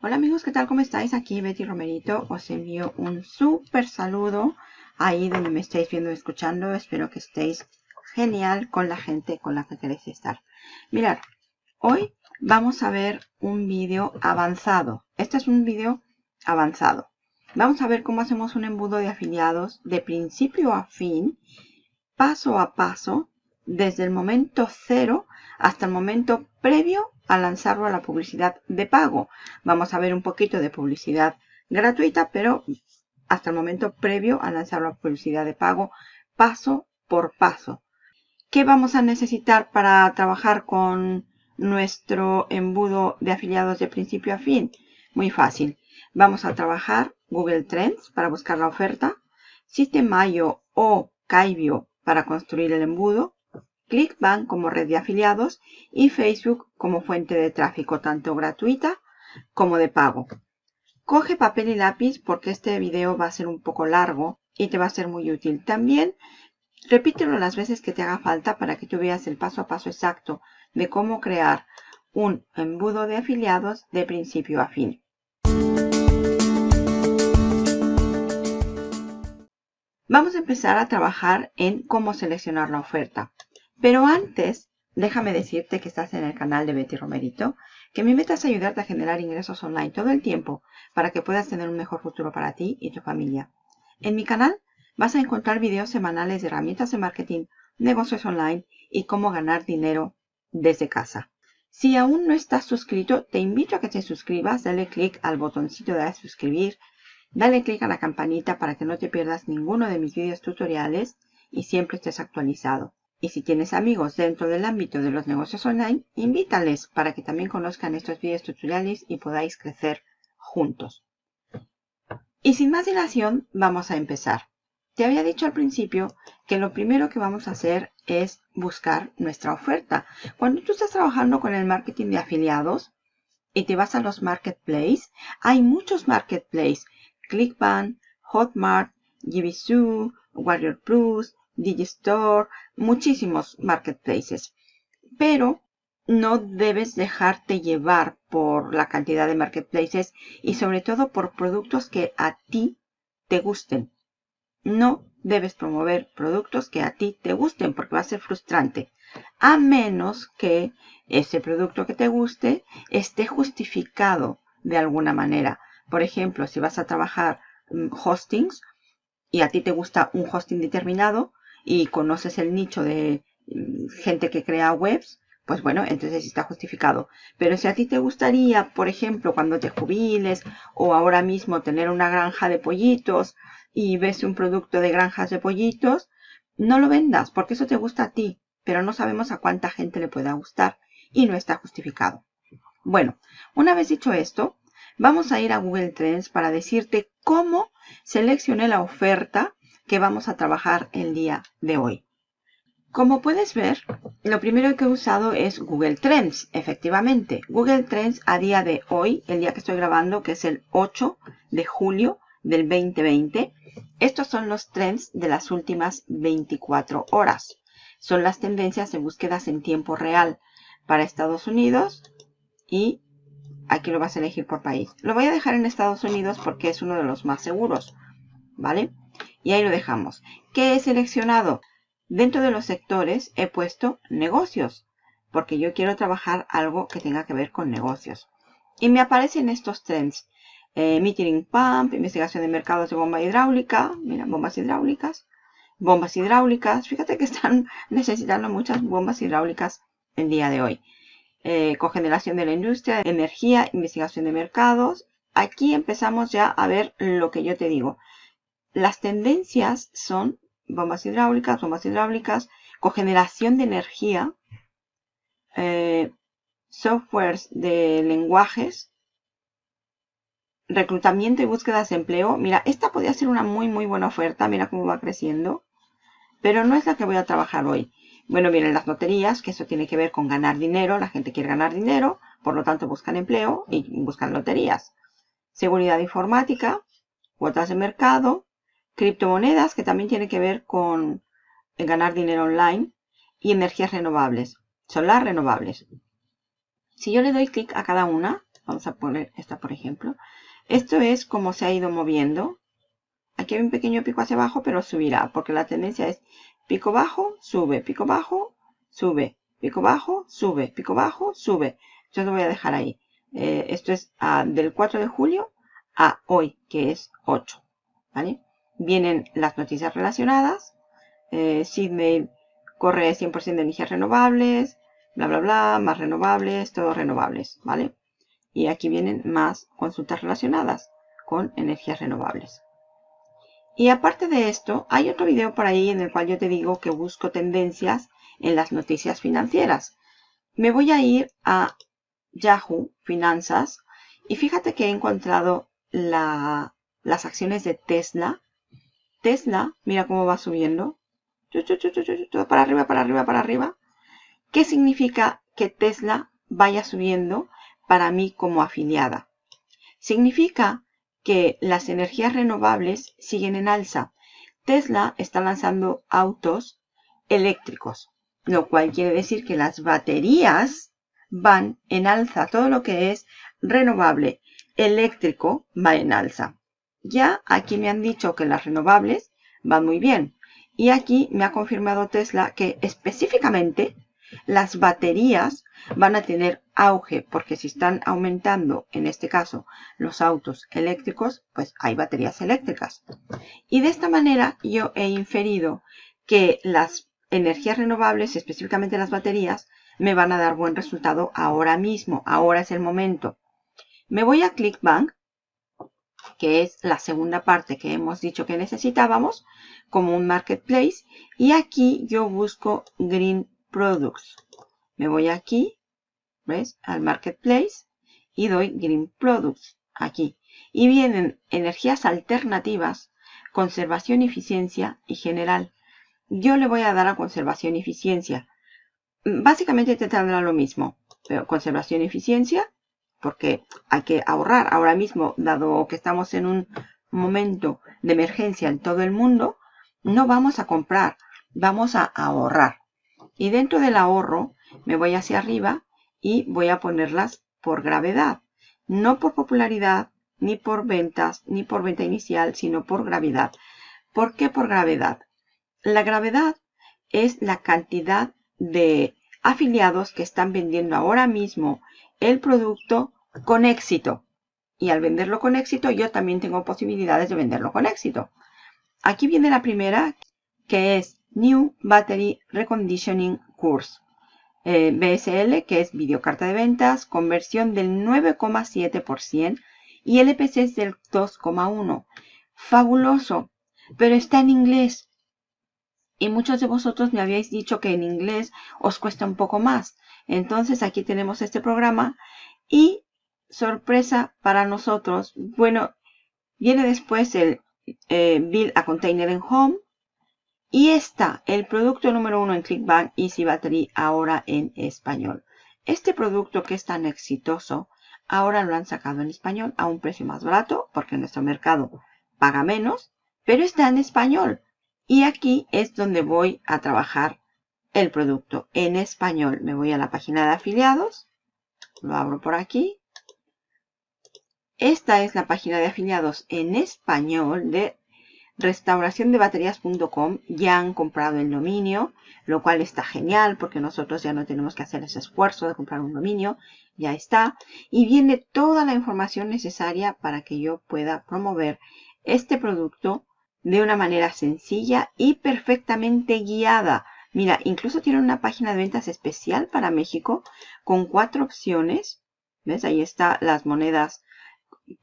Hola amigos, ¿qué tal? ¿Cómo estáis? Aquí Betty Romerito. Os envío un súper saludo ahí donde me estáis viendo escuchando. Espero que estéis genial con la gente con la que queréis estar. Mirad, hoy vamos a ver un vídeo avanzado. Este es un vídeo avanzado. Vamos a ver cómo hacemos un embudo de afiliados de principio a fin, paso a paso, desde el momento cero hasta el momento previo a lanzarlo a la publicidad de pago. Vamos a ver un poquito de publicidad gratuita, pero hasta el momento previo a lanzarlo a publicidad de pago, paso por paso. ¿Qué vamos a necesitar para trabajar con nuestro embudo de afiliados de principio a fin? Muy fácil. Vamos a trabajar Google Trends para buscar la oferta, System.io o Kaibio para construir el embudo, ClickBank como red de afiliados y Facebook como fuente de tráfico tanto gratuita como de pago. Coge papel y lápiz porque este video va a ser un poco largo y te va a ser muy útil. También repítelo las veces que te haga falta para que tú veas el paso a paso exacto de cómo crear un embudo de afiliados de principio a fin. Vamos a empezar a trabajar en cómo seleccionar la oferta. Pero antes, déjame decirte que estás en el canal de Betty Romerito, que mi meta es ayudarte a generar ingresos online todo el tiempo para que puedas tener un mejor futuro para ti y tu familia. En mi canal vas a encontrar videos semanales de herramientas de marketing, negocios online y cómo ganar dinero desde casa. Si aún no estás suscrito, te invito a que te suscribas, dale clic al botoncito de suscribir, dale clic a la campanita para que no te pierdas ninguno de mis videos tutoriales y siempre estés actualizado. Y si tienes amigos dentro del ámbito de los negocios online, invítales para que también conozcan estos videos tutoriales y podáis crecer juntos. Y sin más dilación, vamos a empezar. Te había dicho al principio que lo primero que vamos a hacer es buscar nuestra oferta. Cuando tú estás trabajando con el marketing de afiliados y te vas a los marketplaces, hay muchos marketplaces. ClickBank, Hotmart, Givisu, Warrior Plus, Digistore, muchísimos marketplaces. Pero no debes dejarte llevar por la cantidad de marketplaces y sobre todo por productos que a ti te gusten. No debes promover productos que a ti te gusten porque va a ser frustrante. A menos que ese producto que te guste esté justificado de alguna manera. Por ejemplo, si vas a trabajar mm, hostings y a ti te gusta un hosting determinado, y conoces el nicho de mm, gente que crea webs, pues bueno, entonces está justificado. Pero si a ti te gustaría, por ejemplo, cuando te jubiles o ahora mismo tener una granja de pollitos y ves un producto de granjas de pollitos, no lo vendas porque eso te gusta a ti, pero no sabemos a cuánta gente le pueda gustar y no está justificado. Bueno, una vez dicho esto, vamos a ir a Google Trends para decirte cómo seleccioné la oferta que vamos a trabajar el día de hoy. Como puedes ver, lo primero que he usado es Google Trends, efectivamente. Google Trends a día de hoy, el día que estoy grabando, que es el 8 de julio del 2020. Estos son los trends de las últimas 24 horas. Son las tendencias de búsquedas en tiempo real para Estados Unidos y aquí lo vas a elegir por país. Lo voy a dejar en Estados Unidos porque es uno de los más seguros, ¿vale? Y ahí lo dejamos. ¿Qué he seleccionado? Dentro de los sectores he puesto negocios, porque yo quiero trabajar algo que tenga que ver con negocios. Y me aparecen estos trends. Eh, metering pump, investigación de mercados de bomba hidráulica. Mira, bombas hidráulicas. Bombas hidráulicas. Fíjate que están necesitando muchas bombas hidráulicas el día de hoy. Eh, cogeneración de la industria, energía, investigación de mercados. Aquí empezamos ya a ver lo que yo te digo. Las tendencias son bombas hidráulicas, bombas hidráulicas, cogeneración de energía, eh, softwares de lenguajes, reclutamiento y búsquedas de empleo. Mira, esta podría ser una muy, muy buena oferta. Mira cómo va creciendo. Pero no es la que voy a trabajar hoy. Bueno, vienen las loterías, que eso tiene que ver con ganar dinero. La gente quiere ganar dinero, por lo tanto buscan empleo y buscan loterías. Seguridad informática, cuotas de mercado, criptomonedas, que también tiene que ver con ganar dinero online, y energías renovables. Son las renovables. Si yo le doy clic a cada una, Vamos a poner esta, por ejemplo. Esto es como se ha ido moviendo. Aquí hay un pequeño pico hacia abajo, pero subirá, porque la tendencia es pico bajo, sube, pico bajo, sube, pico bajo, sube, pico bajo, sube. Yo lo voy a dejar ahí. Eh, esto es ah, del 4 de julio a hoy, que es 8. ¿vale? Vienen las noticias relacionadas. Eh, corre 100% de energías renovables, bla, bla, bla, más renovables, todos renovables, ¿vale? Y aquí vienen más consultas relacionadas con energías renovables. Y aparte de esto, hay otro video por ahí en el cual yo te digo que busco tendencias en las noticias financieras. Me voy a ir a Yahoo Finanzas y fíjate que he encontrado las acciones de Tesla. Tesla, mira cómo va subiendo. Para arriba, para arriba, para arriba. ¿Qué significa que Tesla vaya subiendo para mí como afiliada? Significa que las energías renovables siguen en alza. Tesla está lanzando autos eléctricos, lo cual quiere decir que las baterías van en alza. Todo lo que es renovable eléctrico va en alza. Ya aquí me han dicho que las renovables van muy bien. Y aquí me ha confirmado Tesla que específicamente las baterías van a tener auge, porque si están aumentando, en este caso, los autos eléctricos, pues hay baterías eléctricas. Y de esta manera yo he inferido que las energías renovables, específicamente las baterías, me van a dar buen resultado ahora mismo. Ahora es el momento. Me voy a ClickBank, que es la segunda parte que hemos dicho que necesitábamos, como un marketplace. Y aquí yo busco Green Products. Me voy aquí, ¿ves? Al Marketplace y doy Green Products, aquí. Y vienen energías alternativas, conservación, eficiencia y general. Yo le voy a dar a conservación y eficiencia. Básicamente te tendrá lo mismo, pero conservación y eficiencia, porque hay que ahorrar ahora mismo, dado que estamos en un momento de emergencia en todo el mundo, no vamos a comprar, vamos a ahorrar. Y dentro del ahorro me voy hacia arriba y voy a ponerlas por gravedad. No por popularidad, ni por ventas, ni por venta inicial, sino por gravedad. ¿Por qué por gravedad? La gravedad es la cantidad de afiliados que están vendiendo ahora mismo el producto con éxito. Y al venderlo con éxito, yo también tengo posibilidades de venderlo con éxito. Aquí viene la primera, que es New Battery Reconditioning Course. Eh, BSL, que es videocarta de ventas, conversión del 9,7% y LPC es del 2,1%. Fabuloso, pero está en inglés. Y muchos de vosotros me habéis dicho que en inglés os cuesta un poco más. Entonces aquí tenemos este programa y sorpresa para nosotros. Bueno, viene después el eh, Build a Container en Home y está el producto número uno en ClickBank Easy Battery ahora en español. Este producto que es tan exitoso, ahora lo han sacado en español a un precio más barato porque nuestro mercado paga menos, pero está en español. Y aquí es donde voy a trabajar el producto en español. Me voy a la página de afiliados, lo abro por aquí. Esta es la página de afiliados en español de restauraciondebaterías.com ya han comprado el dominio, lo cual está genial porque nosotros ya no tenemos que hacer ese esfuerzo de comprar un dominio, ya está. Y viene toda la información necesaria para que yo pueda promover este producto de una manera sencilla y perfectamente guiada. Mira, incluso tiene una página de ventas especial para México con cuatro opciones. ¿Ves? Ahí está las monedas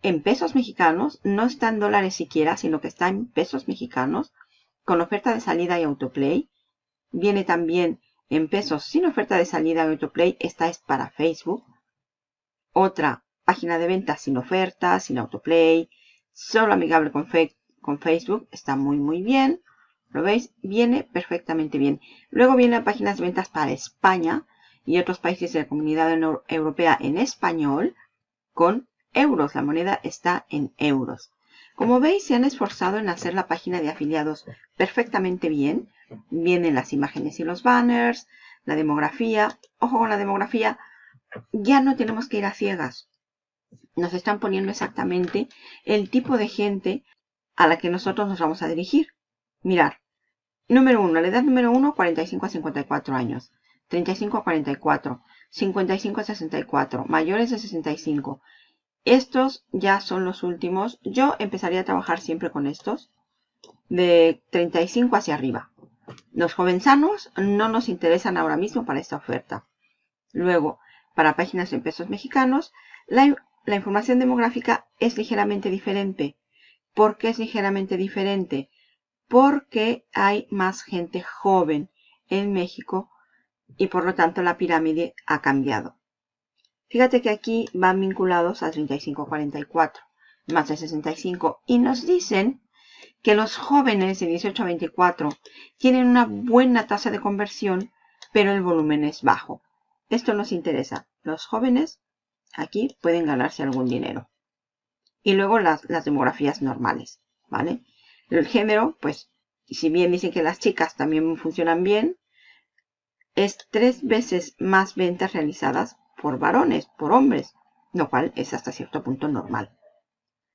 en pesos mexicanos, no está en dólares siquiera, sino que está en pesos mexicanos, con oferta de salida y autoplay. Viene también en pesos sin oferta de salida y autoplay, esta es para Facebook. Otra página de venta sin oferta, sin autoplay, solo amigable con Facebook, está muy muy bien. ¿Lo veis? Viene perfectamente bien. Luego vienen páginas de ventas para España y otros países de la comunidad europea en español con euros. La moneda está en euros. Como veis, se han esforzado en hacer la página de afiliados perfectamente bien. Vienen las imágenes y los banners, la demografía. Ojo con la demografía, ya no tenemos que ir a ciegas. nos están poniendo exactamente el tipo de gente a la que nosotros nos vamos a dirigir. Mirar, número 1, la edad número 1, 45 a 54 años, 35 a 44, 55 a 64, mayores de 65. Estos ya son los últimos. Yo empezaría a trabajar siempre con estos, de 35 hacia arriba. Los jovenzanos no nos interesan ahora mismo para esta oferta. Luego, para páginas en pesos mexicanos, la, la información demográfica es ligeramente diferente. ¿Por qué es ligeramente diferente? Porque hay más gente joven en México y por lo tanto la pirámide ha cambiado. Fíjate que aquí van vinculados a 35-44, más de 65, y nos dicen que los jóvenes de 18 a 24 tienen una buena tasa de conversión, pero el volumen es bajo. Esto nos interesa. Los jóvenes aquí pueden ganarse algún dinero. Y luego las, demografías normales, ¿vale? El género, pues, si bien dicen que las chicas también funcionan bien, es tres veces más ventas realizadas por varones, por hombres, lo cual es hasta cierto punto normal.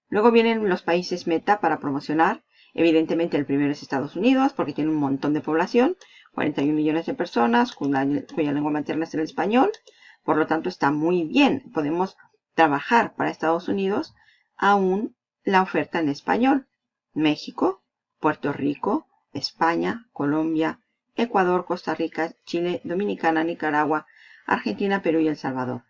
Luego vienen los países meta para promocionar Evidentemente el primero es Estados Unidos porque tiene un montón de población, 41 millones de personas cuya, lengua materna es el español. Por lo tanto está muy bien. Podemos trabajar para Estados Unidos aún la oferta en español. México, Puerto Rico, España, Colombia, Ecuador, Costa Rica, Chile, Dominicana, Nicaragua, Argentina, Perú y El Salvador.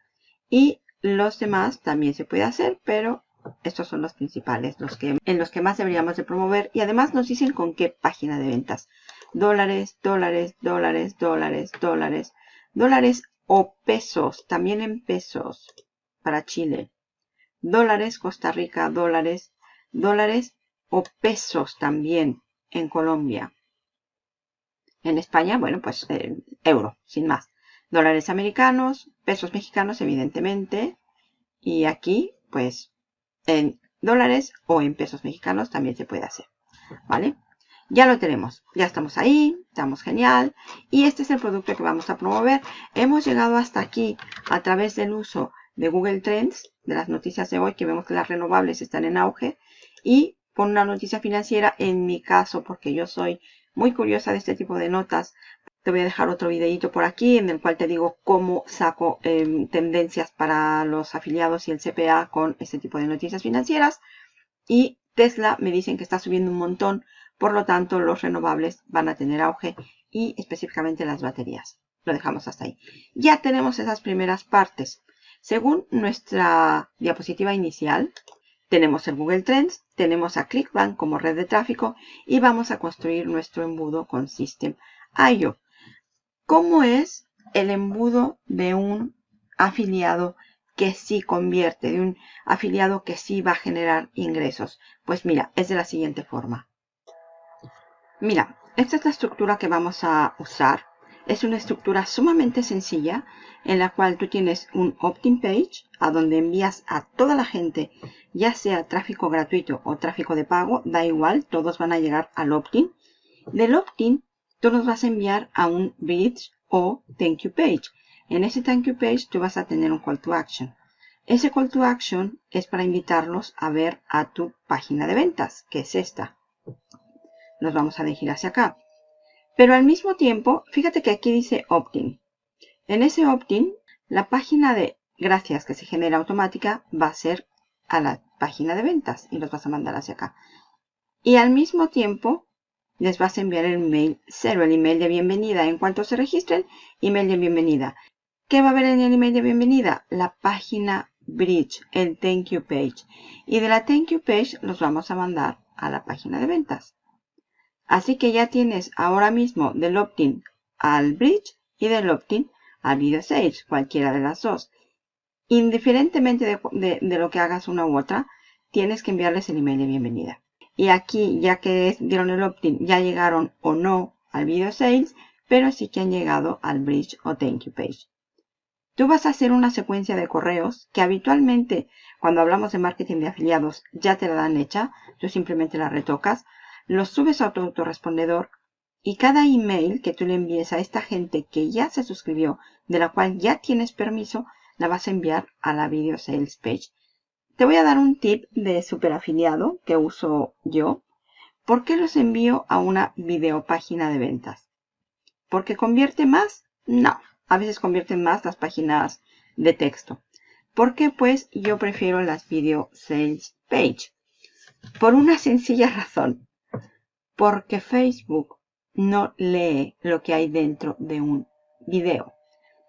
Y los demás también se puede hacer, pero estos son los principales, los que, en los que más deberíamos de promover. Y además nos dicen con qué página de ventas. Dólares, dólares, dólares, dólares, dólares, dólares o pesos, también en pesos para Chile. Dólares, Costa Rica, dólares, dólares o pesos también en Colombia. En España, bueno, pues eh, euro, sin más. Dólares americanos, pesos mexicanos, evidentemente. Y aquí, pues, en dólares o en pesos mexicanos también se puede hacer. ¿Vale? Ya lo tenemos. Ya estamos ahí. Estamos genial. Y este es el producto que vamos a promover. Hemos llegado hasta aquí a través del uso de Google Trends, de las noticias de hoy, que vemos que las renovables están en auge. Y con una noticia financiera, en mi caso, porque yo soy muy curiosa de este tipo de notas, te voy a dejar otro videito por aquí en el cual te digo cómo saco em, tendencias para los afiliados y el CPA con este tipo de noticias financieras. Y Tesla me dicen que está subiendo un montón, por lo tanto los renovables van a tener auge y específicamente las baterías. Lo dejamos hasta ahí. Ya tenemos esas primeras partes. Según nuestra diapositiva inicial, tenemos el Google Trends, tenemos a ClickBank como red de tráfico y vamos a construir nuestro embudo con System IO. ¿Cómo es el embudo de un afiliado que sí convierte, de un afiliado que sí va a generar ingresos? Pues mira, es de la siguiente forma. Mira, esta es la estructura que vamos a usar. Es una estructura sumamente sencilla en la cual tú tienes un opt-in page a donde envías a toda la gente, ya sea tráfico gratuito o tráfico de pago, da igual, todos van a llegar al opt-in. Del opt-in tú nos vas a enviar a un bridge o thank you page. En ese thank you page tú vas a tener un call to action. Ese call to action es para invitarlos a ver a tu página de ventas, que es esta. Nos vamos a dirigir hacia acá. Pero al mismo tiempo, fíjate que aquí dice opt-in. En ese opt-in, la página de gracias que se genera automática va a ser a la página de ventas y los vas a mandar hacia acá. Y al mismo tiempo, les vas a enviar el mail cero, el email de bienvenida. En cuanto se registren, email de bienvenida. ¿Qué va a haber en el email de bienvenida? La página bridge, el thank you page. Y de la thank you page los vamos a mandar a la página de ventas. Así que ya tienes ahora mismo del opt-in al bridge y del opt-in al video sales, cualquiera de las dos. Indiferentemente de, de lo que hagas una u otra, tienes que enviarles el email de bienvenida. Y aquí, ya que dieron el opt-in, ya llegaron o no al video sales, pero sí que han llegado al bridge o thank you page. Tú vas a hacer una secuencia de correos que habitualmente cuando hablamos de marketing de afiliados ya te la dan hecha, tú simplemente la retocas, los subes a tu autorrespondedor y cada email que tú le envíes a esta gente que ya se suscribió, de la cual ya tienes permiso, la vas a enviar a la video sales page Te voy a dar un tip de super afiliado que uso yo. ¿Por qué los envío a una videopágina de ventas? ¿Porque convierte más? No. A veces convierten más las páginas de texto. ¿Por qué? Pues yo prefiero las video sales page. Por una sencilla razón. Porque Facebook no lee lo que hay dentro de un video.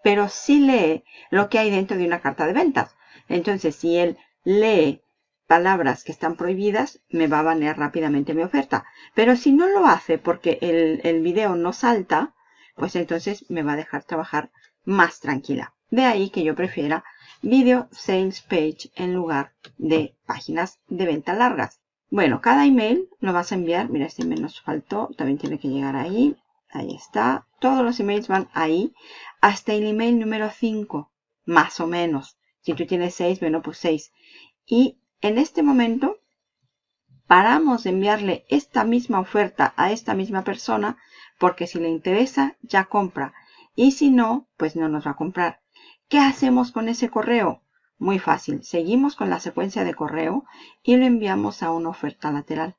Pero sí lee lo que hay dentro de una carta de ventas. Entonces, si él lee palabras que están prohibidas, me va a banear rápidamente mi oferta. Pero si no lo hace porque el, el video no salta, pues entonces me va a dejar trabajar más tranquila. De ahí que yo prefiera Video Sales Page en lugar de páginas de venta largas. Bueno, cada email lo vas a enviar. Mira, este email nos faltó. También tiene que llegar ahí. Ahí está. Todos los emails van ahí. Hasta el email número 5. Más o menos. Si tú tienes 6, bueno, pues 6. Y en este momento paramos de enviarle esta misma oferta a esta misma persona porque si le interesa ya compra y si no, pues no nos va a comprar. ¿Qué hacemos con ese correo? Muy fácil. Seguimos con la secuencia de correo y lo enviamos a una oferta lateral.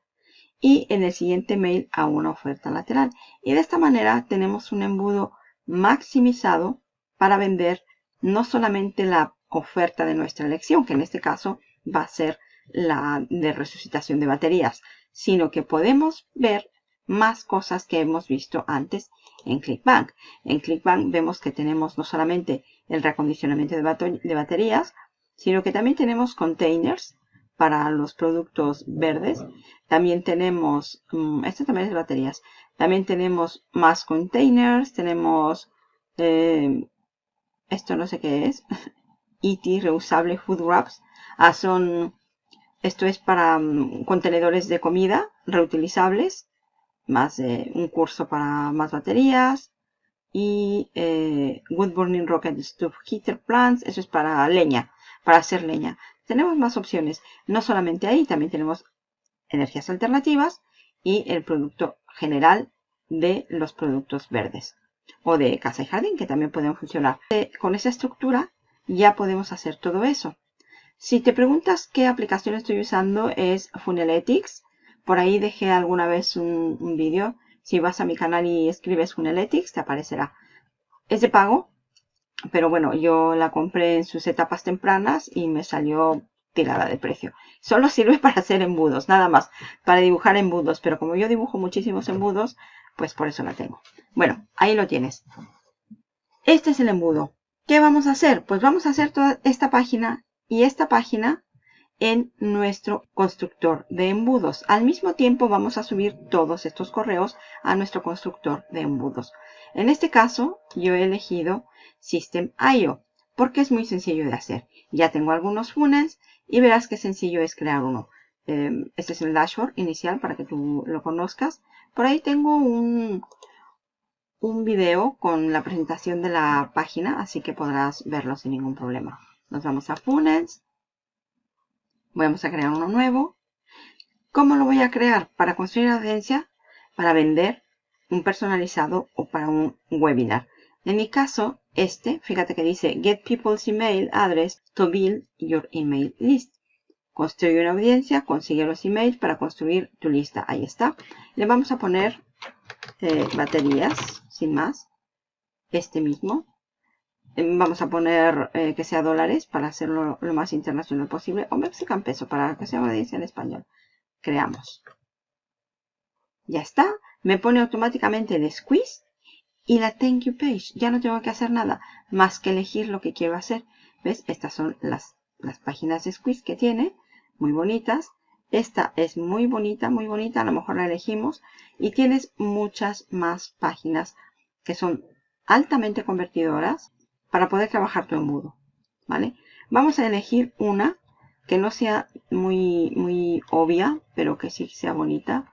Y en el siguiente mail a una oferta lateral. Y de esta manera tenemos un embudo maximizado para vender no solamente la oferta de nuestra elección, que en este caso va a ser la de resucitación de baterías, sino que podemos ver más cosas que hemos visto antes en ClickBank. En ClickBank vemos que tenemos no solamente el reacondicionamiento de, baterías, sino que también tenemos containers para los productos verdes. También tenemos, mm, esto también es baterías, también tenemos más containers, tenemos, eh, esto no sé qué es, ET, reusable food wraps. Ah, son, esto es para mm, contenedores de comida reutilizables, más de un curso para más baterías, y eh, Wood Burning Rocket Stove Heater Plants, eso es para leña, para hacer leña. Tenemos más opciones, no solamente ahí, también tenemos energías alternativas y el producto general de los productos verdes o de casa y jardín que también pueden funcionar. Eh, con esa estructura ya podemos hacer todo eso. Si te preguntas qué aplicación estoy usando es Funeletics. Por ahí dejé alguna vez un, un vídeo si vas a mi canal y escribes Funeletics, te aparecerá. Es de pago, pero bueno, yo la compré en sus etapas tempranas y me salió tirada de precio. Solo sirve para hacer embudos, nada más, para dibujar embudos. Pero como yo dibujo muchísimos embudos, pues por eso la tengo. Bueno, ahí lo tienes. Este es el embudo. ¿Qué vamos a hacer? Pues vamos a hacer toda esta página y esta página en nuestro constructor de embudos. Al mismo tiempo vamos a subir todos estos correos a nuestro constructor de embudos. En este caso yo he elegido System.io porque es muy sencillo de hacer. Ya tengo algunos funnels y verás qué sencillo es crear uno. Em, este es el dashboard inicial para que tú lo conozcas. Por ahí tengo un, un video con la presentación de la página, así que podrás verlo sin ningún problema. Nos vamos a funnels Vamos a crear uno nuevo. ¿Cómo lo voy a crear? Para construir audiencia, para vender un personalizado o para un webinar. En mi caso, este, fíjate que dice Get People's Email Address to Build Your Email List. Construye una audiencia, consigue los emails para construir tu lista. Ahí está. Le vamos a poner eh, baterías, sin más. Este mismo. Vamos a poner eh, que sea dólares para hacerlo lo más internacional posible. O mexican peso para que sea una audiencia en español. Creamos. Ya está. Me pone automáticamente el squeeze y la thank you page. Ya no tengo que hacer nada más que elegir lo que quiero hacer. ¿Ves? Estas son las, las páginas de squeeze que tiene. Muy bonitas. Esta es muy bonita, muy bonita. A lo mejor la elegimos. Y tienes muchas más páginas que son altamente convertidoras para poder trabajar tu embudo. ¿Vale? Vamos a elegir una que no sea muy, muy obvia, pero que sí sea bonita.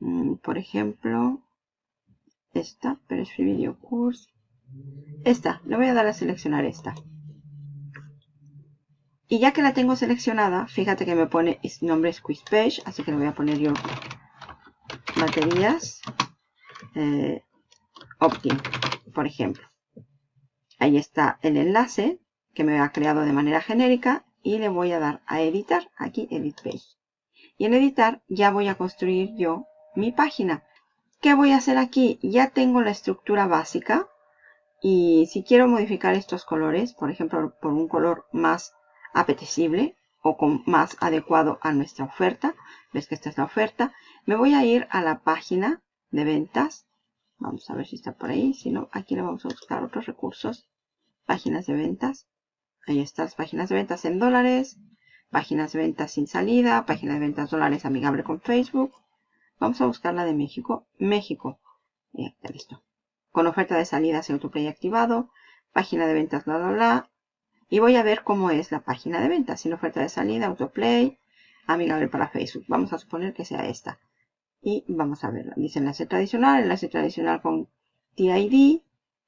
Mm, por ejemplo, esta, pero es Free Video Course. Esta, le voy a dar a seleccionar esta. Y ya que la tengo seleccionada, fíjate que me pone nombre Squeeze Page, así que le voy a poner yo baterías eh, Optim, por ejemplo. Ahí está el enlace que me ha creado de manera genérica y le voy a dar a editar, aquí edit page. Y en editar ya voy a construir yo mi página. ¿Qué voy a hacer aquí? Ya tengo la estructura básica y si quiero modificar estos colores, por ejemplo, por un color más apetecible o con más adecuado a nuestra oferta, ves que esta es la oferta, me voy a ir a la página de ventas. Vamos a ver si está por ahí. Si no, aquí le vamos a buscar otros recursos. Páginas de ventas. Ahí están las páginas de ventas en dólares. Páginas de ventas sin salida. Página de ventas dólares amigable con Facebook. Vamos a buscar la de México. México. Ya está listo. Con oferta de salida se autoplay activado. Página de ventas, bla, bla, bla. Y voy a ver cómo es la página de ventas. Sin oferta de salida, autoplay, amigable para Facebook. Vamos a suponer que sea esta. Y vamos a verla. Dice enlace tradicional, enlace tradicional con TID,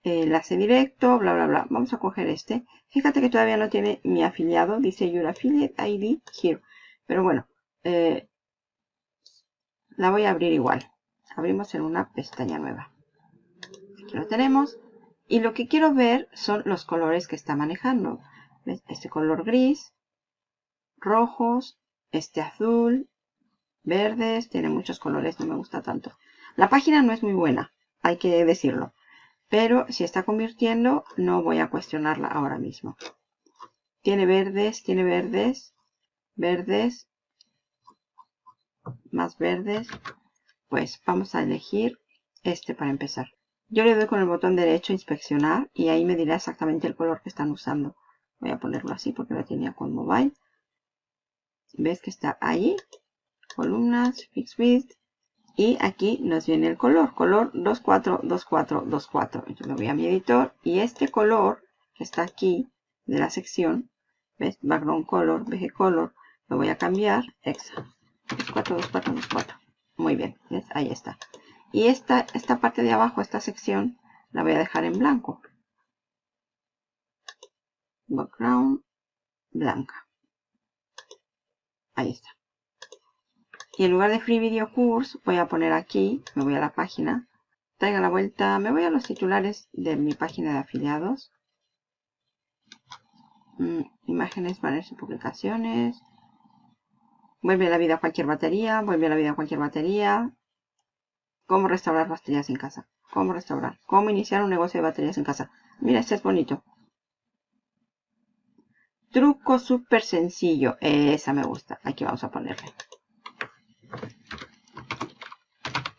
enlace directo, bla, bla, bla. Vamos a coger este. Fíjate que todavía no tiene mi afiliado. Dice Your Affiliate ID here. Pero bueno, eh, la voy a abrir igual. Abrimos en una pestaña nueva. Aquí lo tenemos. Y lo que quiero ver son los colores que está manejando. Este color gris, rojos, este azul, verdes, tiene muchos colores, no me gusta tanto. La página no es muy buena, hay que decirlo. Pero si está convirtiendo, no voy a cuestionarla ahora mismo. Tiene verdes, tiene verdes, verdes, más verdes, pues vamos a elegir este para empezar. Yo le doy con el botón derecho inspeccionar y ahí me dirá exactamente el color que están usando. Voy a ponerlo así porque lo tenía con mobile. ¿Ves que está ahí? Columnas, fix width. Y aquí nos viene el color. Color 242424. Entonces me voy a mi editor y este color que está aquí de la sección, ¿ves? Background color, BG color, lo voy a cambiar. Exa. 42424. Muy bien. Ahí está. Y esta, esta parte de abajo, esta sección, la voy a dejar en blanco. Background blanca. Ahí está. Y en lugar de Free Video Course, voy a poner aquí, me voy a la página, traiga la vuelta, me voy a los titulares de mi página de afiliados. Mm, imágenes, banners y publicaciones. Vuelve a la vida cualquier batería, vuelve a la vida cualquier batería. Cómo restaurar baterías en casa. Cómo restaurar. Cómo iniciar un negocio de baterías en casa. Mira, este es bonito. Truco súper sencillo. Esa me gusta. Aquí vamos a ponerle.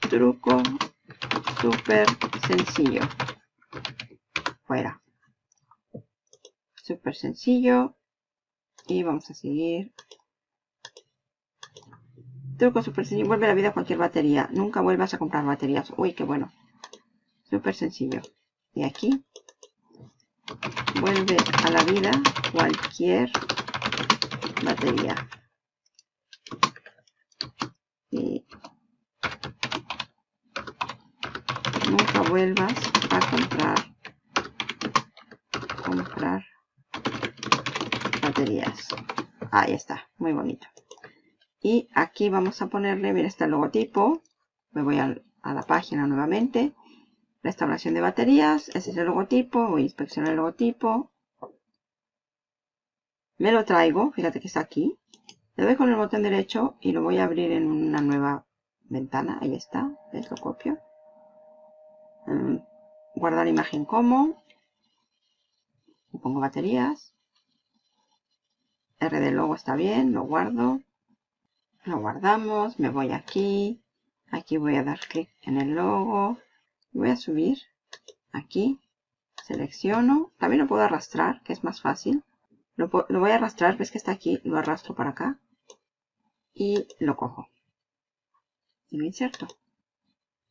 Truco súper sencillo. Fuera. Súper sencillo. Y vamos a seguir Truco súper sencillo. Vuelve a la vida cualquier batería. Nunca vuelvas a comprar baterías. Uy, qué bueno. Súper sencillo. Y aquí. Vuelve a la vida cualquier batería. Y nunca vuelvas a comprar comprar baterías. Ahí está, muy bonito. Y aquí vamos a ponerle, mira, está el logotipo. Me voy a, la página nuevamente. Restauración de baterías. Ese es el logotipo. Voy a inspeccionar el logotipo. Me lo traigo. Fíjate que está aquí. Le doy con el botón derecho y lo voy a abrir en una nueva ventana. Ahí está. Lo copio. Mm, guardar imagen como. Y pongo baterías. R de logo está bien. Lo guardo lo guardamos, me voy aquí, aquí voy a dar clic en el logo, voy a subir aquí, selecciono, también lo puedo arrastrar, que es más fácil, lo, voy a arrastrar, ves que está aquí, lo arrastro para acá y lo cojo y lo inserto.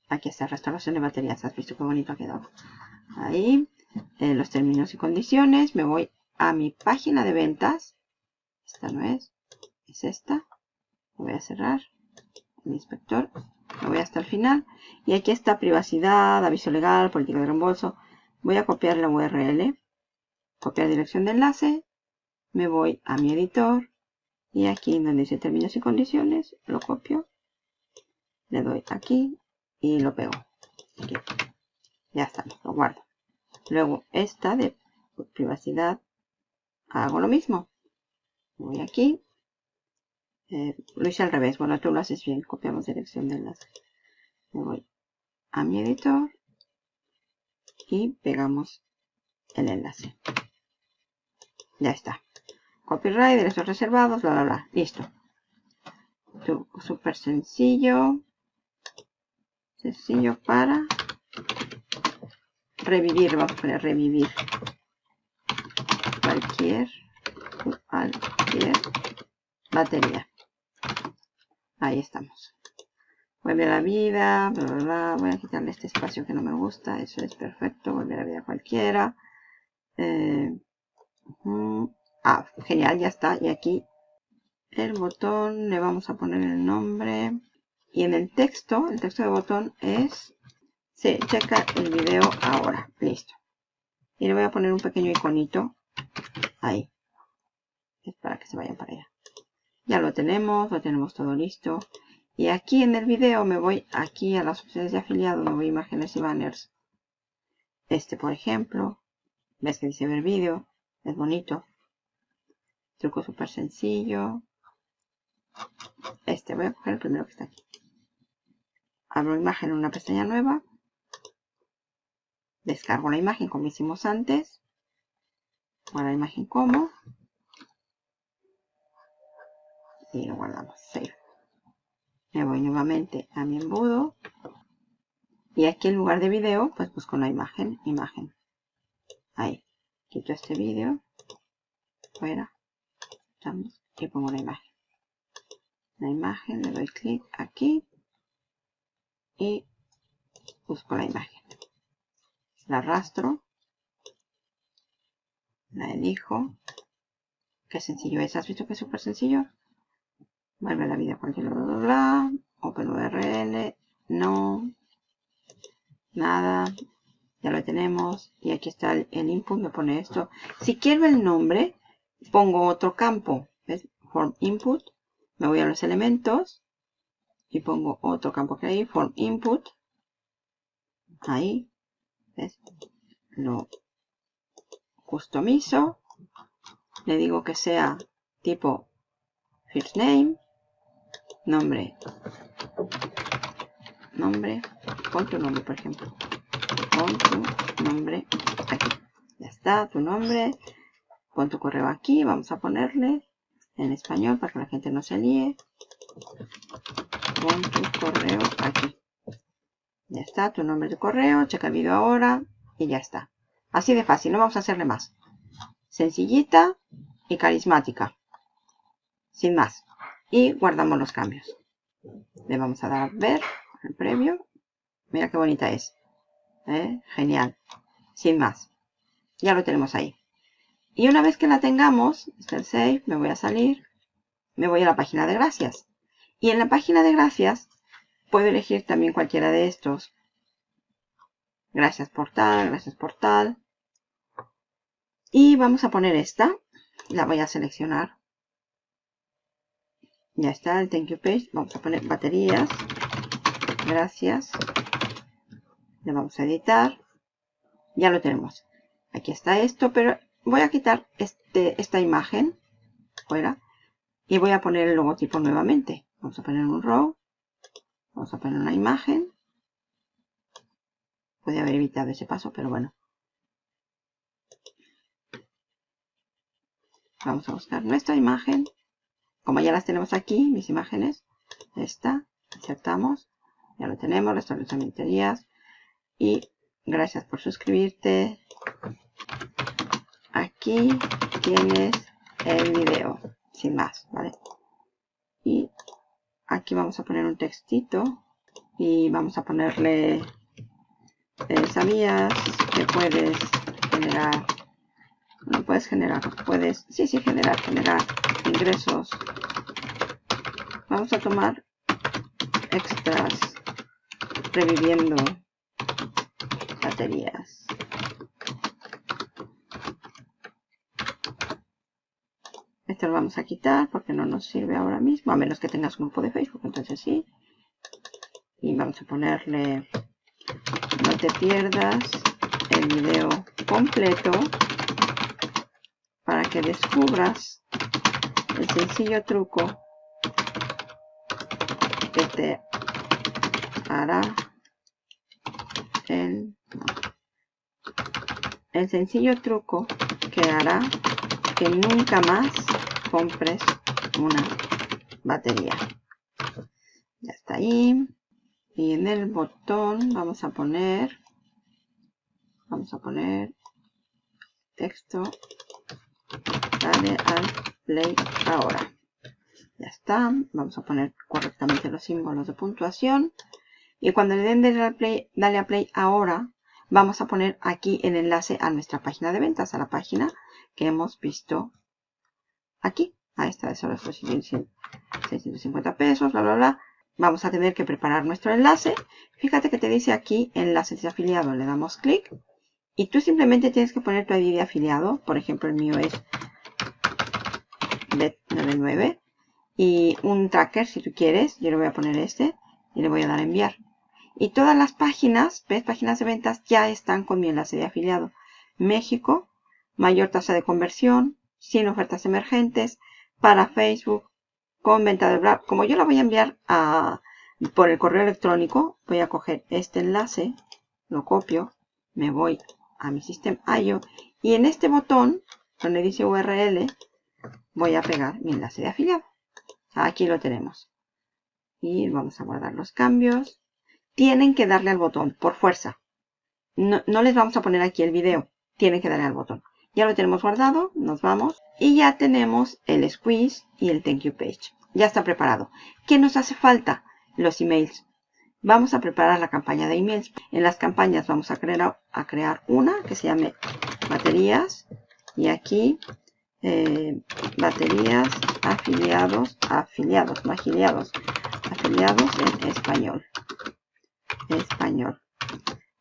Aquí está, restauración de baterías, has visto qué bonito ha quedado. Ahí, eh, los términos y condiciones, me voy a mi página de ventas, esta no es, es esta, voy a cerrar el inspector, lo voy hasta el final y aquí está privacidad, aviso legal, política de reembolso. Voy a copiar la URL, copiar dirección de enlace, me voy a mi editor y aquí donde dice términos y condiciones, lo copio, le doy aquí y lo pego. Ya está, lo guardo. Luego esta de privacidad, hago lo mismo. Voy aquí. Eh, lo hice al revés. Bueno, tú lo haces bien. Copiamos dirección de enlace. Me voy a mi editor. Y pegamos el enlace. Ya está. Copyright, derechos reservados, bla, bla, bla. Listo. Súper sencillo. Sencillo para revivir. Vamos a poner revivir. Cualquier, cualquier batería. Ahí estamos. Vuelve a la vida, bla, bla, bla. Voy a quitarle este espacio que no me gusta. Eso es perfecto. Vuelve a la vida cualquiera. Eh, ah, genial, ya está. Y aquí el botón le vamos a poner el nombre. Y en el texto, el texto de botón es, sí, checa el video ahora. Listo. Y le voy a poner un pequeño iconito ahí. Es para que se vayan para allá. Ya lo tenemos, lo tenemos todo listo. Y aquí en el video me voy aquí a las opciones de afiliado, me voy a imágenes y banners. Este, por ejemplo. ¿Ves que dice ver vídeo? Es bonito. Truco súper sencillo. Este, voy a coger el primero que está aquí. Abro imagen en una pestaña nueva. Descargo la imagen como hicimos antes. Guardo la imagen como. Y lo guardamos. Save. Me voy nuevamente a mi embudo. Y aquí en lugar de video, pues busco la imagen. Imagen. Ahí. Quito este vídeo. Fuera. Y pongo la imagen. La imagen, le doy clic aquí. Y busco la imagen. La arrastro. La elijo. Qué sencillo es. ¿Has visto que es súper sencillo? Vuelve la vida cualquier bla, bla, bla. OpenURL. No. Nada ya lo tenemos y aquí está el, input, me pone esto. Si quiero el nombre, pongo otro campo, ¿ves? Form input, me voy a los elementos y pongo otro campo que hay, form input, ahí, ¿ves? Lo customizo, le digo que sea tipo first name, nombre, nombre, pon tu nombre por ejemplo, pon tu nombre aquí. Ya está, tu nombre. Pon tu correo aquí. Vamos a ponerle en español para que la gente no se líe. Pon tu correo aquí. Ya está, tu nombre de correo. Checa el vídeo ahora. Y ya está. Así de fácil, no vamos a hacerle más. Sencillita y carismática. Sin más. Y guardamos los cambios. Le vamos a dar a ver el previo. Mira qué bonita es. ¿eh? Genial. Sin más. Ya lo tenemos ahí. Y una vez que la tengamos, el save, me voy a salir, me voy a la página de gracias. Y en la página de gracias puedo elegir también cualquiera de estos. Gracias por tal, gracias por tal. Y vamos a poner esta. La voy a seleccionar. Ya está el thank you page. Vamos a poner baterías. Gracias. Le vamos a editar. Ya lo tenemos. Aquí está esto pero voy a quitar este, esta imagen fuera y voy a poner el logotipo nuevamente. Vamos a poner un row. Vamos a poner una imagen. Puede haber evitado ese paso pero bueno. Vamos a buscar nuestra imagen como ya las tenemos aquí mis imágenes esta insertamos ya lo tenemos restablecimiento días y gracias por suscribirte. Aquí tienes el video, sin más, ¿vale? Y aquí vamos a poner un textito y vamos a ponerle, eh, ¿sabías que puedes generar, no puedes generar, puedes, sí, sí, generar, generar ingresos. Vamos a tomar extras reviviendo baterías. Esto lo vamos a quitar porque no nos sirve ahora mismo, a menos que tengas un grupo de Facebook, entonces sí. Y vamos a ponerle, no te pierdas el video completo que descubras el sencillo truco que te hará el, el sencillo truco que hará que nunca más compres una batería. Ya está ahí. Y en el botón vamos a poner, vamos a poner texto, dale al play ahora. Ya está. Vamos a poner correctamente los símbolos de puntuación. Y cuando le den dale a play, dale a play ahora, vamos a poner aquí el enlace a nuestra página de ventas, a la página que hemos visto aquí. A esta de solo 650 pesos, bla, bla, bla. Vamos a tener que preparar nuestro enlace. Fíjate que te dice aquí enlaces de afiliado. Le damos clic. Y tú simplemente tienes que poner tu ID de afiliado. Por ejemplo, el mío es bet99. Y un tracker si tú quieres. Yo le voy a poner este. Y le voy a dar a enviar. Y todas las páginas, ves, páginas de ventas, ya están con mi enlace de afiliado. México, mayor tasa de conversión, sin ofertas emergentes, para Facebook, con venta de Brad. Como yo la voy a enviar a, por el correo electrónico, voy a coger este enlace, lo copio, me voy a mi sistema IO y en este botón, donde dice URL, voy a pegar mi enlace de afiliado. Aquí lo tenemos. Y vamos a guardar los cambios. Tienen que darle al botón, por fuerza. No, no les vamos a poner aquí el video. Tienen que darle al botón. Ya lo tenemos guardado, nos vamos. Y ya tenemos el squeeze y el thank you page. Ya está preparado. ¿Qué nos hace falta? Los emails. Vamos a preparar la campaña de emails. En las campañas vamos a crear, a crear una que se llame baterías. Y aquí eh, baterías afiliados, afiliados, no afiliados, afiliados en español. Español.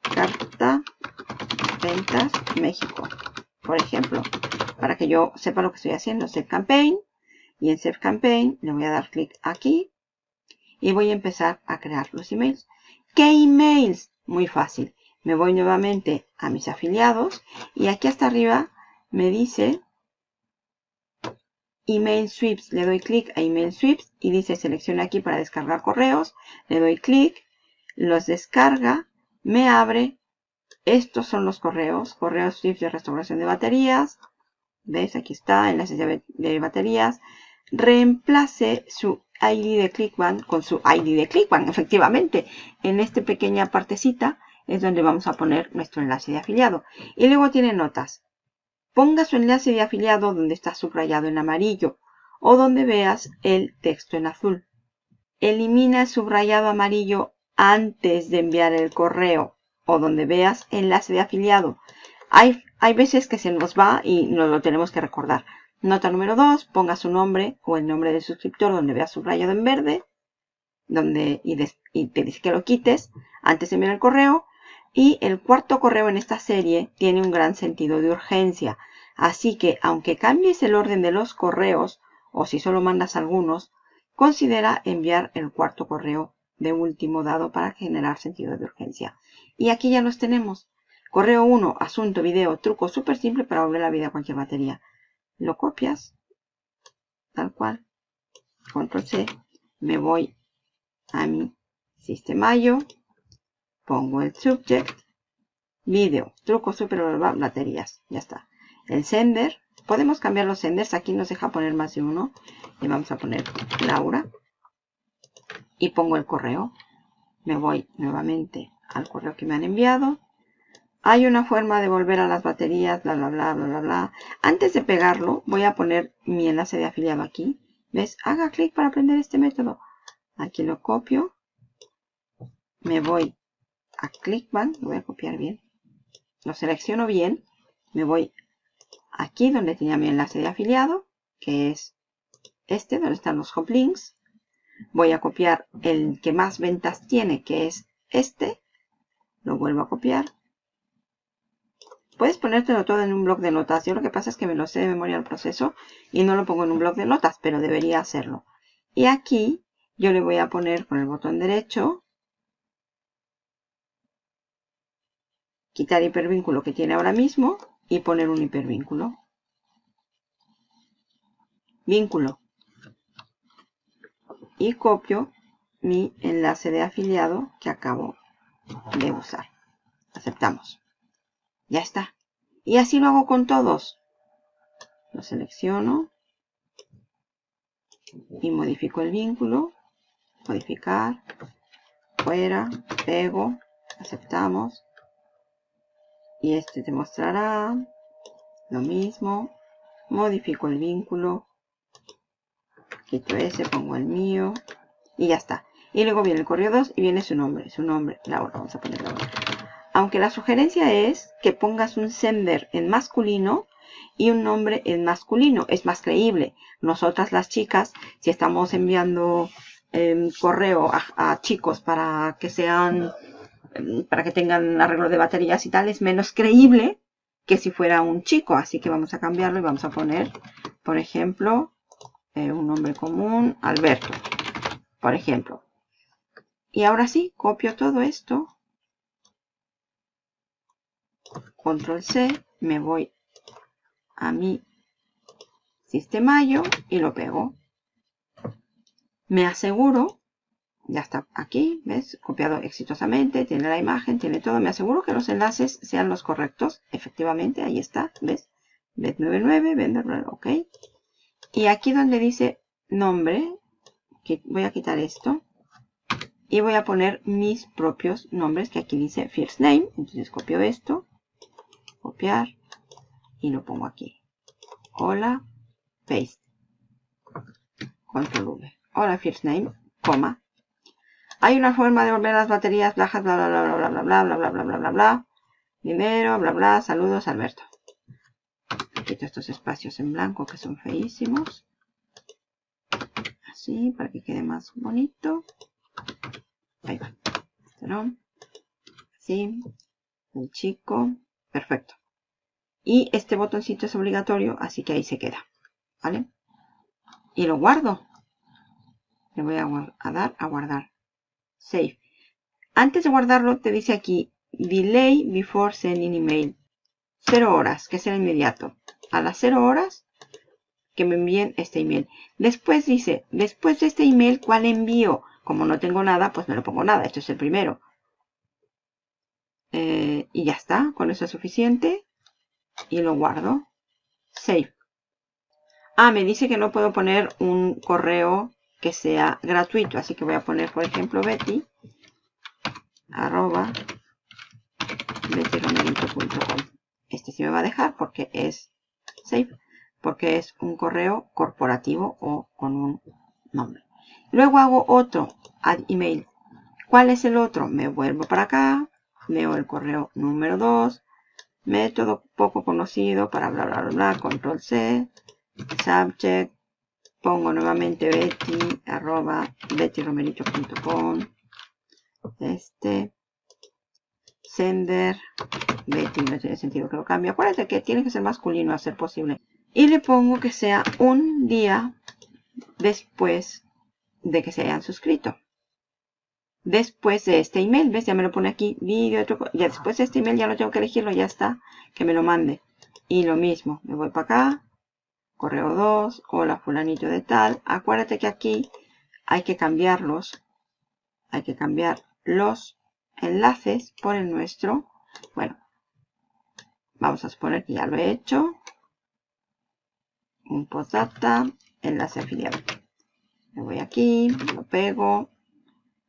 Carta Ventas México por ejemplo, para que yo sepa lo que estoy haciendo, Save Campaign. Y en Save Campaign le voy a dar clic aquí y voy a empezar a crear los emails. ¿Qué emails? Muy fácil. Me voy nuevamente a mis afiliados y aquí hasta arriba me dice Email Sweeps. Le doy clic a Email Sweeps y dice selecciona aquí para descargar correos. Le doy clic, los descarga, me abre estos son los correos, correos tips de restauración de baterías. ¿Ves? Aquí está, enlaces de, baterías. Reemplace su ID de ClickBank con su ID de ClickBank, efectivamente. En esta pequeña partecita es donde vamos a poner nuestro enlace de afiliado. Y luego tiene notas. Ponga su enlace de afiliado donde está subrayado en amarillo o donde veas el texto en azul. Elimina el subrayado amarillo antes de enviar el correo o donde veas enlace de afiliado. Hay, hay veces que se nos va y nos lo tenemos que recordar. Nota número 2, ponga su nombre o el nombre del suscriptor donde veas subrayado en verde donde, y, te dice que lo quites antes de enviar el correo. Y el cuarto correo en esta serie tiene un gran sentido de urgencia. Así que aunque cambies el orden de los correos o si solo mandas algunos, considera enviar el cuarto correo de último dado para generar sentido de urgencia. Y aquí ya los tenemos. Correo 1, asunto, video, truco súper simple para volver la vida a cualquier batería. Lo copias, tal cual. Control C. Me voy a mi sistema yo. Pongo el subject. Video, truco súper baterías. Ya está. El sender. Podemos cambiar los senders. Aquí nos deja poner más de uno. Y vamos a poner Laura. Y pongo el correo. Me voy nuevamente al correo que me han enviado. Hay una forma de volver a las baterías, bla, bla, bla, bla, bla, bla. Antes de pegarlo, voy a poner mi enlace de afiliado aquí. ¿Ves? Haga clic para aprender este método. Aquí lo copio. Me voy a ClickBank. Lo voy a copiar bien. Lo selecciono bien. Me voy aquí donde tenía mi enlace de afiliado, que es este, donde están los hop links. Voy a copiar el que más ventas tiene, que es este. Lo vuelvo a copiar. Puedes ponértelo todo en un blog de notas. Yo lo que pasa es que me lo sé de memoria el proceso y no lo pongo en un blog de notas, pero debería hacerlo. Y aquí yo le voy a poner con el botón derecho, quitar hipervínculo que tiene ahora mismo y poner un hipervínculo. Vínculo. y copio mi enlace de afiliado que acabo de usar. Aceptamos. Ya está. Y así lo hago con todos. Lo selecciono y modifico el vínculo. Modificar. Fuera. Pego. Aceptamos. Y este te mostrará lo mismo. Modifico el vínculo. Quito ese, pongo el mío. Y ya está. Y luego viene el correo 2 y viene su nombre. Su nombre, Laura. Vamos a poner. Aunque la sugerencia es que pongas un sender en masculino y un nombre en masculino. Es más creíble. Nosotras las chicas, si estamos enviando em, correo a, chicos para que sean, para que tengan arreglo de baterías y tal, es menos creíble que si fuera un chico. Así que vamos a cambiarlo y vamos a poner, por ejemplo, eh, un nombre común, Alberto. Por ejemplo. Y ahora sí, copio todo esto. Control C, me voy a mi sistemayo y lo pego. Me aseguro, ya está aquí, ¿ves? Copiado exitosamente, tiene la imagen, tiene todo. Me aseguro que los enlaces sean los correctos. Efectivamente, ahí está, ¿ves? Bet99, vender, ok. Y aquí donde dice nombre, voy a quitar esto. Y voy a poner mis propios nombres, que aquí dice first name. Entonces copio esto, copiar, y lo pongo aquí. Hola, paste. Control V. Hola, first name, coma. Hay una forma de volver las baterías bajas, bla, bla, bla, bla, bla, bla, bla, bla, bla, bla, bla, bla. Primero, bla, bla, saludos, Alberto. Quito estos espacios en blanco que son feísimos. Así, para que quede más bonito. Ahí va. Así. El chico. Perfecto. Y este botoncito es obligatorio, así que ahí se queda. ¿Vale? Y lo guardo. Le voy a, dar a guardar. Save. Antes de guardarlo, te dice aquí, delay before sending email. 0 horas, que es el inmediato. A las 0 horas, que me envíen este email. Después dice, después de este email, ¿cuál envío? Como no tengo nada, pues no le pongo nada. Esto es el primero. Eh, y ya está, con eso es suficiente y lo guardo. Save. Ah, me dice que no puedo poner un correo que sea gratuito. Así que voy a poner, por ejemplo, Betty arroba Este sí me va a dejar porque es save, porque es un correo corporativo o con un nombre. Luego hago otro, add email. ¿Cuál es el otro? Me vuelvo para acá, veo el correo número 2, método poco conocido para bla bla bla, control C, subject, pongo nuevamente betty, arroba bettyromerito.com, este, sender, betty, no tiene sentido que lo cambie, acuérdate que tiene que ser masculino a ser posible, y le pongo que sea un día después de que se hayan suscrito después de este email. ¿Ves? Ya me lo pone aquí, vídeo, ya después de este email ya no tengo que elegirlo, ya está, que me lo mande. Y lo mismo, me voy para acá, correo 2, hola fulanito de tal. Acuérdate que aquí hay que cambiarlos, hay que cambiar los enlaces por el nuestro. Bueno, vamos a suponer que ya lo he hecho. Un postdata, enlace afiliado. Me voy aquí, lo pego,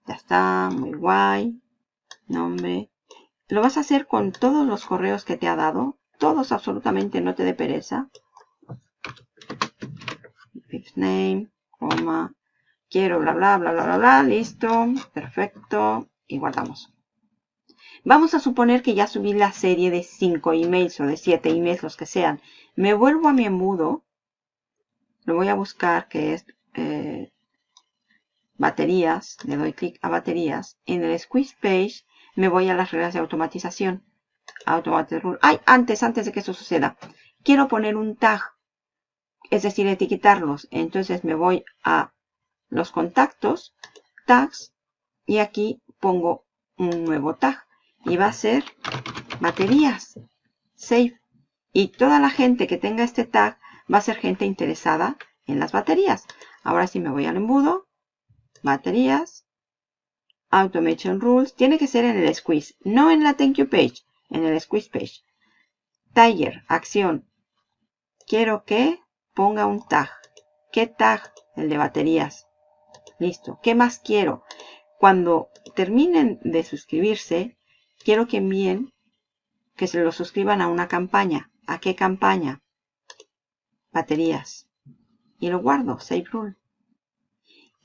ya está, muy guay. Nombre. Lo vas a hacer con todos los correos que te ha dado. Todos absolutamente, no te dé pereza. Fixed name, coma. Quiero bla bla bla bla bla bla. Listo. Perfecto. Y guardamos. Vamos a suponer que ya subí la serie de 5 emails o de 7 emails, los que sean. Me vuelvo a mi embudo. Lo voy a buscar, que es eh, baterías, le doy clic a baterías. En el squeeze page me voy a las reglas de automatización. Automatic rule. Ay, antes, antes de que eso suceda. Quiero poner un tag, es decir, etiquetarlos. Entonces me voy a los contactos, tags, y aquí pongo un nuevo tag. Y va a ser baterías. Save. Y toda la gente que tenga este tag va a ser gente interesada en las baterías. Ahora sí me voy al embudo baterías, automation rules, tiene que ser en el squeeze, no en la thank you page, en el squeeze page. Tiger, acción. Quiero que ponga un tag. ¿Qué tag? El de baterías. Listo. ¿Qué más quiero? Cuando terminen de suscribirse, quiero que envíen que se lo suscriban a una campaña. ¿A qué campaña? Baterías. Y lo guardo, Save Rule.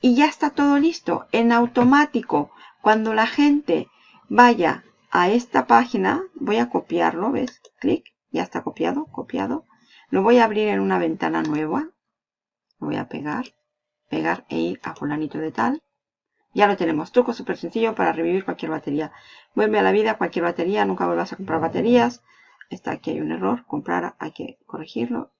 Y ya está todo listo. En automático, cuando la gente vaya a esta página, voy a copiarlo, ¿ves? Clic, ya está copiado, copiado. Lo voy a abrir en una ventana nueva. Lo voy a pegar, pegar e ir a fulanito de tal. Ya lo tenemos. Truco súper sencillo para revivir cualquier batería. Vuelve a la vida cualquier batería. Nunca vuelvas a comprar baterías. Está aquí hay un error. Comprar hay que corregirlo.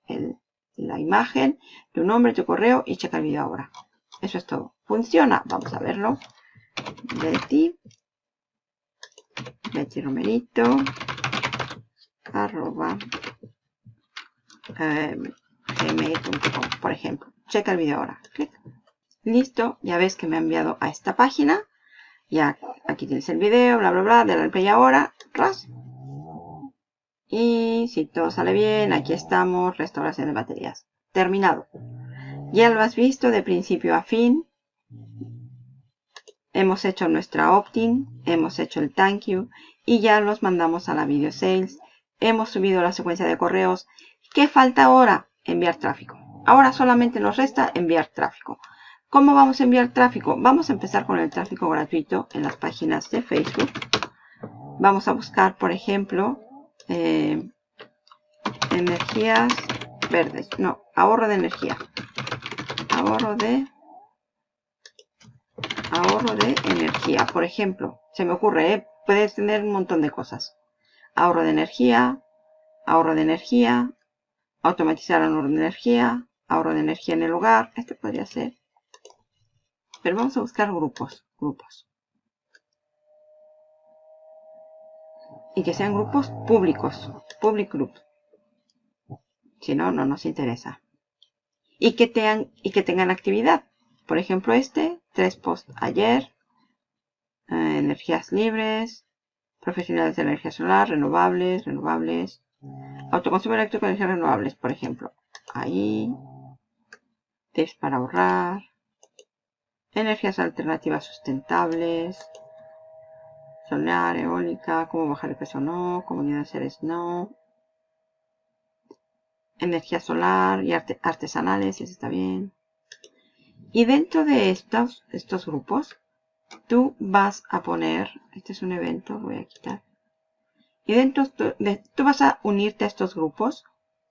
la imagen, tu nombre, tu correo y checa el vídeo ahora. Eso es todo. Funciona. Vamos a verlo. Betty. Betty Romerito. Arroba. Eh, gmail.com, por ejemplo. Checa el vídeo ahora. Clic. Listo, ya ves que me ha enviado a esta página. Ya aquí tienes el video, bla, bla, bla, de la play ahora. Ras. Y si todo sale bien, aquí estamos, restauración de baterías. Terminado. Ya lo has visto de principio a fin. Hemos hecho nuestra opt-in, hemos hecho el thank you y ya los mandamos a la video sales. Hemos subido la secuencia de correos. ¿Qué falta ahora? Enviar tráfico. Ahora solamente nos resta enviar tráfico. ¿Cómo vamos a enviar tráfico? Vamos a empezar con el tráfico gratuito en las páginas de Facebook. Vamos a buscar, por ejemplo, eh, energías verdes. No, ahorro de energía. Ahorro de ahorro de energía. Por ejemplo, se me ocurre, ¿eh? puedes tener un montón de cosas. Ahorro de energía, ahorro de energía, automatizar ahorro de energía, ahorro de energía en el hogar. Este podría ser pero vamos a buscar grupos, grupos. Y que sean grupos públicos, public group. Si no, no nos interesa. Y que, tengan, y que tengan actividad. Por ejemplo, este, tres posts ayer, eh, energías libres, profesionales de energía solar, renovables, renovables, autoconsumo eléctrico de energías renovables, por ejemplo. Ahí, tips para ahorrar, energías alternativas sustentables, solar, eólica, cómo bajar el peso no, comunidad de seres no, energía solar y artesanales, eso está bien. Y dentro de estos, estos grupos, tú vas a poner, este es un evento, voy a quitar, y dentro de, tú vas a unirte a estos grupos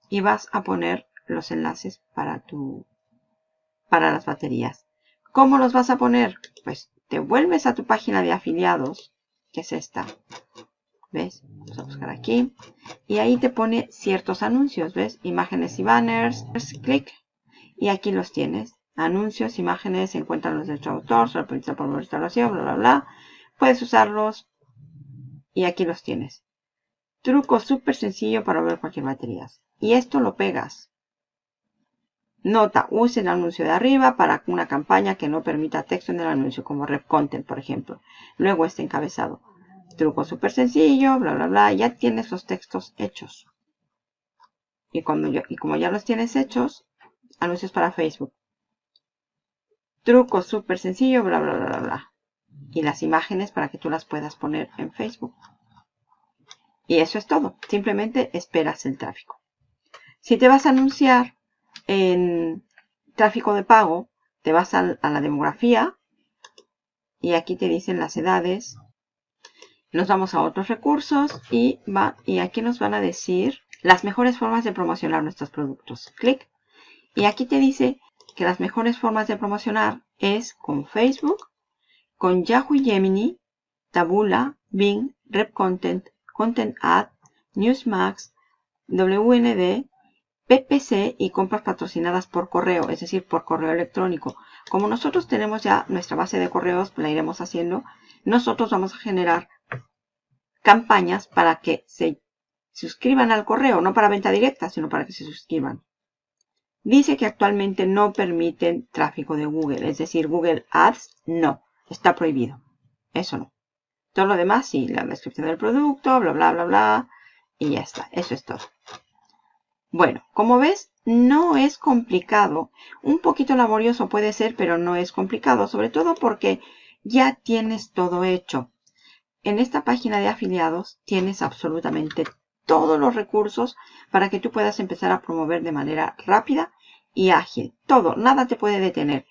y vas a poner los enlaces para tu, para las baterías. ¿Cómo los vas a poner? Pues te vuelves a tu página de afiliados, que es esta. ¿Ves? Vamos a buscar aquí. Y ahí te pone ciertos anuncios, ¿ves? Imágenes y banners. Clic. Y aquí los tienes. Anuncios, imágenes, encuentran los de tu autor, se por restauración, bla, bla, bla. Puedes usarlos. Y aquí los tienes. Truco súper sencillo para ver cualquier batería. Y esto lo pegas. Nota, use el anuncio de arriba para una campaña que no permita texto en el anuncio, como Rep Content, por ejemplo. Luego este encabezado. Truco súper sencillo, bla, bla, bla. Ya tienes los textos hechos. Y, cuando y como ya los tienes hechos, anuncios para Facebook. Truco súper sencillo, bla, bla, bla, bla, bla. Y las imágenes para que tú las puedas poner en Facebook. Y eso es todo. Simplemente esperas el tráfico. Si te vas a anunciar en tráfico de pago, te vas a, la demografía y aquí te dicen las edades. Nos vamos a otros recursos y, va, y aquí nos van a decir las mejores formas de promocionar nuestros productos. Clic. Y aquí te dice que las mejores formas de promocionar es con Facebook, con Yahoo Gemini, Tabula, Bing, Rep Content, Ad, Newsmax, WND, PPC y compras patrocinadas por correo, es decir, por correo electrónico. Como nosotros tenemos ya nuestra base de correos, la iremos haciendo, nosotros vamos a generar campañas para que se suscriban al correo, no para venta directa, sino para que se suscriban. dice que actualmente no permiten tráfico de Google. Es decir, Google Ads no, está prohibido. Eso no. Todo lo demás sí, la descripción del producto, bla, bla, bla, bla. Y ya está, eso es todo. Bueno, como ves, no es complicado. Un poquito laborioso puede ser, pero no es complicado. Sobre todo porque ya tienes todo hecho. En esta página de afiliados tienes absolutamente todos los recursos para que tú puedas empezar a promover de manera rápida y ágil. Todo, nada te puede detener.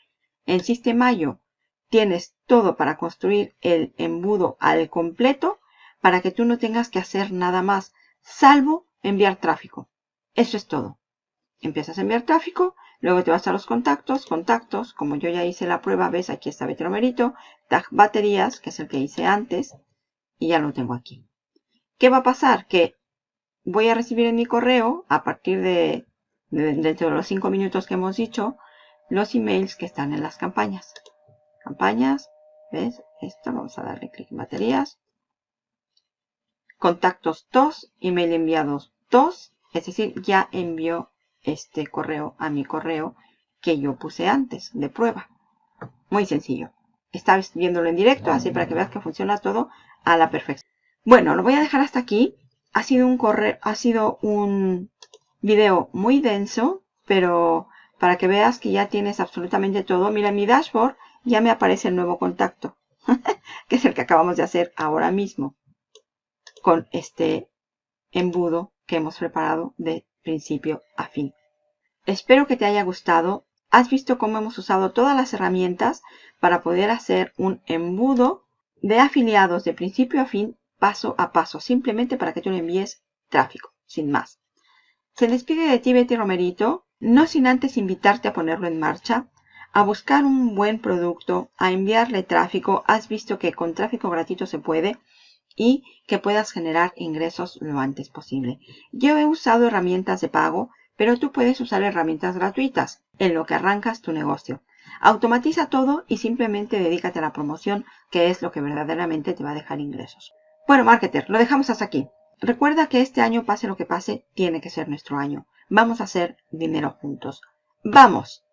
En Sistemayo tienes todo para construir el embudo al completo para que tú no tengas que hacer nada más, salvo enviar tráfico. Eso es todo. Empiezas a enviar tráfico, luego te vas a los contactos, contactos, como yo ya hice la prueba, ves aquí está Betromerito, tag baterías, que es el que hice antes, y ya lo tengo aquí. ¿Qué va a pasar? Que voy a recibir en mi correo, a partir de, dentro de los 5 minutos que hemos dicho, los emails que están en las campañas. Campañas, ¿ves? Esto, vamos a darle clic en baterías. Contactos 2, email enviados 2, es decir, ya envió este correo a mi correo que yo puse antes de prueba. Muy sencillo. Estás viéndolo en directo, así para que veas que funciona todo a la perfección. Bueno, lo voy a dejar hasta aquí. Ha sido un correo, ha sido un video muy denso, pero para que veas que ya tienes absolutamente todo. Mira, mi dashboard ya me aparece el nuevo contacto, que es el que acabamos de hacer ahora mismo con este embudo que hemos preparado de principio a fin. Espero que te haya gustado. Has visto cómo hemos usado todas las herramientas para poder hacer un embudo de afiliados de principio a fin, paso a paso, simplemente para que tú le envíes tráfico, sin más. Se despide de ti Betty Romerito, no sin antes invitarte a ponerlo en marcha, a buscar un buen producto, a enviarle tráfico. Has visto que con tráfico gratuito se puede y que puedas generar ingresos lo antes posible. Yo he usado herramientas de pago, pero tú puedes usar herramientas gratuitas en lo que arrancas tu negocio. Automatiza todo y simplemente dedícate a la promoción, que es lo que verdaderamente te va a dejar ingresos. Bueno, marketer, lo dejamos hasta aquí. Recuerda que este año, pase lo que pase, tiene que ser nuestro año. Vamos a hacer dinero juntos. ¡Vamos!